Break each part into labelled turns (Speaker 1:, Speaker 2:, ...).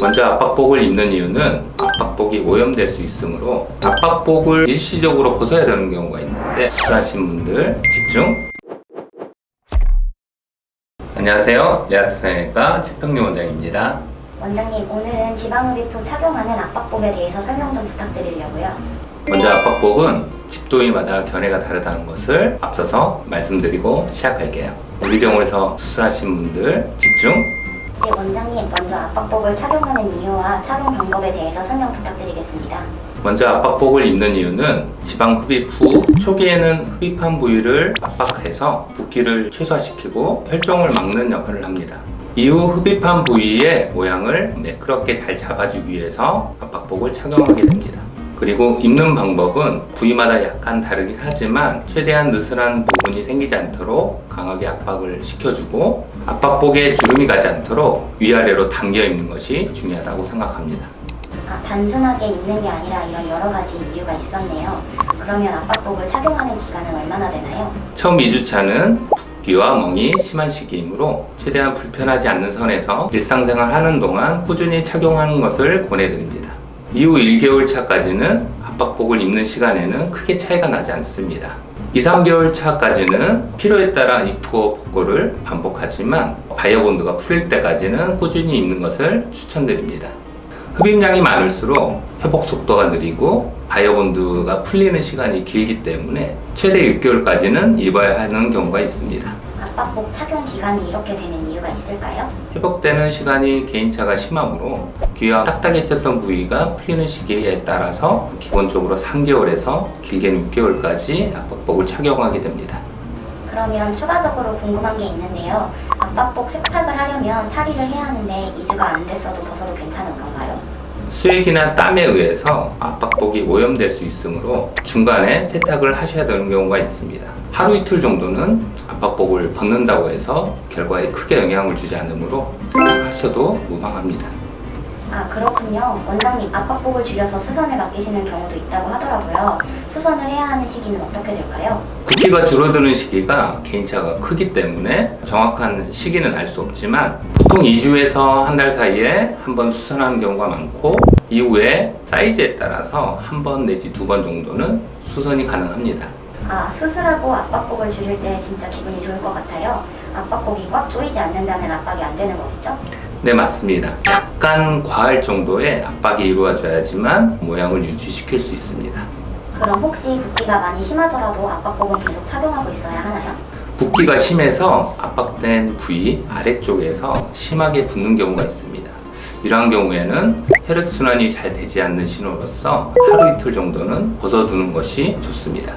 Speaker 1: 먼저 압박복을 입는 이유는 압박복이 오염될 수 있으므로 압박복을 일시적으로 벗어야 되는 경우가 있는데 수술하신 분들 집중. 안녕하세요. 레아트 성형외과 최평림 원장입니다.
Speaker 2: 원장님, 오늘은 지방흡입 후 착용하는 압박복에 대해서 설명 좀 부탁드리려고요.
Speaker 1: 먼저 압박복은 집도인마다 견해가 다르다는 것을 앞서서 말씀드리고 시작할게요. 우리 병원에서 수술하신 분들 집중.
Speaker 2: 네, 원장님, 먼저 압박복을 착용하는 이유와 착용 방법에 대해서 설명 부탁드리겠습니다.
Speaker 1: 먼저 압박복을 입는 이유는 지방 흡입 후 초기에는 흡입한 부위를 압박해서 붓기를 최소화시키고 혈종을 막는 역할을 합니다. 이후 흡입한 부위의 모양을 매끄럽게 잘 잡아주기 위해서 압박복을 착용하게 됩니다. 그리고 입는 방법은 부위마다 약간 다르긴 하지만 최대한 느슨한 부분이 생기지 않도록 강하게 압박을 시켜주고 압박복에 주름이 가지 않도록 위아래로 당겨 입는 것이 중요하다고 생각합니다.
Speaker 2: 아, 단순하게 입는 게 아니라 이런 여러 가지 이유가 있었네요. 그러면 압박복을 착용하는 기간은 얼마나 되나요?
Speaker 1: 처음 2주차는 붓기와 멍이 심한 시기이므로 최대한 불편하지 않는 선에서 일상생활 하는 동안 꾸준히 착용하는 것을 권해드립니다. 이후 1개월 차까지는 압박복을 입는 시간에는 크게 차이가 나지 않습니다. 2, 3개월 차까지는 필요에 따라 입고 복고를 반복하지만 바이어 본드가 풀릴 때까지는 꾸준히 입는 것을 추천드립니다. 흡입량이 많을수록 회복 속도가 느리고 바이어 본드가 풀리는 시간이 길기 때문에 최대 6개월까지는 입어야 하는 경우가 있습니다.
Speaker 2: 압박복 착용 기간이 이렇게 되는 이유가 있을까요?
Speaker 1: 회복되는 시간이 개인차가 심하므로 귀와 딱딱해졌던 부위가 풀리는 시기에 따라서 기본적으로 3개월에서 길게는 6개월까지 압박복을 착용하게 됩니다.
Speaker 2: 그러면 추가적으로 궁금한 게 있는데요. 압박복 세탁을 하려면 탈의를 해야 하는데 2주가 안 됐어도 벗어도 괜찮은 건가요?
Speaker 1: 수액이나 땀에 의해서 압박복이 오염될 수 있으므로 중간에 세탁을 하셔야 되는 경우가 있습니다. 하루 이틀 정도는 압박복을 벗는다고 해서 결과에 크게 영향을 주지 않으므로 세탁하셔도 무방합니다.
Speaker 2: 아 그렇군요. 원장님 압박복을 줄여서 수선을 맡기시는 경우도 있다고 하더라고요. 수선을 해야 하는 시기는 어떻게 될까요?
Speaker 1: 붓기가 줄어드는 시기가 개인차가 크기 때문에 정확한 시기는 알 수 없지만 보통 2주에서 한 달 사이에 한 번 수선하는 경우가 많고 이후에 사이즈에 따라서 한 번 내지 두 번 정도는 수선이 가능합니다.
Speaker 2: 아 수술하고 압박복을 줄일 때 진짜 기분이 좋을 것 같아요. 압박복이 꽉 조이지 않는다면 압박이 안 되는 거겠죠?
Speaker 1: 네 맞습니다. 약간 과할 정도의 압박이 이루어져야지만 모양을 유지시킬 수 있습니다.
Speaker 2: 그럼 혹시 붓기가 많이 심하더라도 압박복은 계속 착용하고 있어야 하나요?
Speaker 1: 붓기가 심해서 압박된 부위 아래쪽에서 심하게 붓는 경우가 있습니다. 이러한 경우에는 혈액순환이 잘 되지 않는 신호로서 하루 이틀 정도는 벗어두는 것이 좋습니다.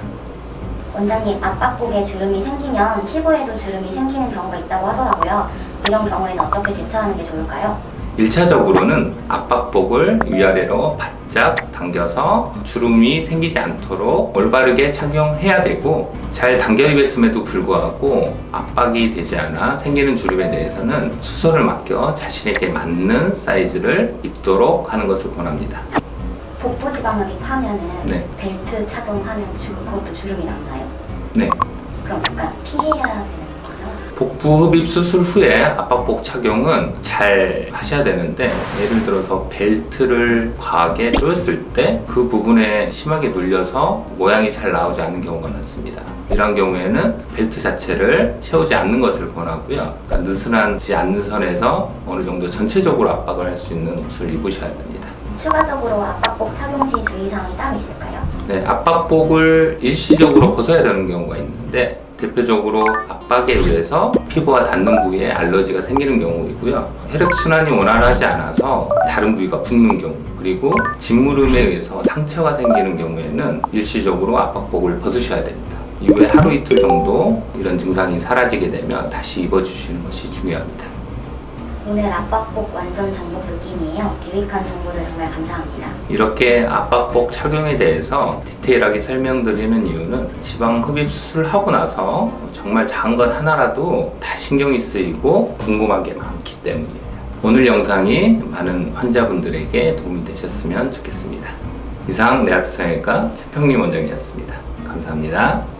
Speaker 2: 원장님 압박복에 주름이 생기면 피부에도 주름이 생기는 경우가 있다고 하더라고요. 이런 경우에는 어떻게 대처하는 게 좋을까요?
Speaker 1: 1차적으로는 압박복을 위아래로 바짝 당겨서 주름이 생기지 않도록 올바르게 착용해야 되고 잘 당겨 입었음에도 불구하고 압박이 되지 않아 생기는 주름에 대해서는 수선을 맡겨 자신에게 맞는 사이즈를 입도록 하는 것을 권합니다.
Speaker 2: 복부 지방흡입 하면은
Speaker 1: 네.
Speaker 2: 벨트 착용하면 주, 그것도 주름이 남나요?
Speaker 1: 네.
Speaker 2: 그럼 약간 피해야 되는?
Speaker 1: 복부 흡입 수술 후에 압박복 착용은 잘 하셔야 되는데 예를 들어서 벨트를 과하게 조였을 때 그 부분에 심하게 눌려서 모양이 잘 나오지 않는 경우가 많습니다. 이런 경우에는 벨트 자체를 채우지 않는 것을 권하고요. 그러니까 느슨하지 않는 선에서 어느 정도 전체적으로 압박을 할 수 있는 옷을 입으셔야 됩니다.
Speaker 2: 추가적으로 압박복 착용 시 주의사항이 따로 있을까요?
Speaker 1: 네, 압박복을 일시적으로 벗어야 되는 경우가 있는데 대표적으로 압박에 의해서 피부가 닿는 부위에 알러지가 생기는 경우이고요. 혈액순환이 원활하지 않아서 다른 부위가 붓는 경우 그리고 짓무름에 의해서 상처가 생기는 경우에는 일시적으로 압박복을 벗으셔야 됩니다. 이후에 하루 이틀 정도 이런 증상이 사라지게 되면 다시 입어주시는 것이 중요합니다.
Speaker 2: 오늘 압박복 완전 정보 느낌이에요. 유익한 정보들 정말 감사합니다.
Speaker 1: 이렇게 압박복 착용에 대해서 디테일하게 설명드리는 이유는 지방 흡입 수술하고 나서 정말 작은 것 하나라도 다 신경이 쓰이고 궁금한 게 많기 때문이에요. 오늘 영상이 많은 환자분들에게 도움이 되셨으면 좋겠습니다. 이상 내아트 성형외과 최평림 원장이었습니다. 감사합니다.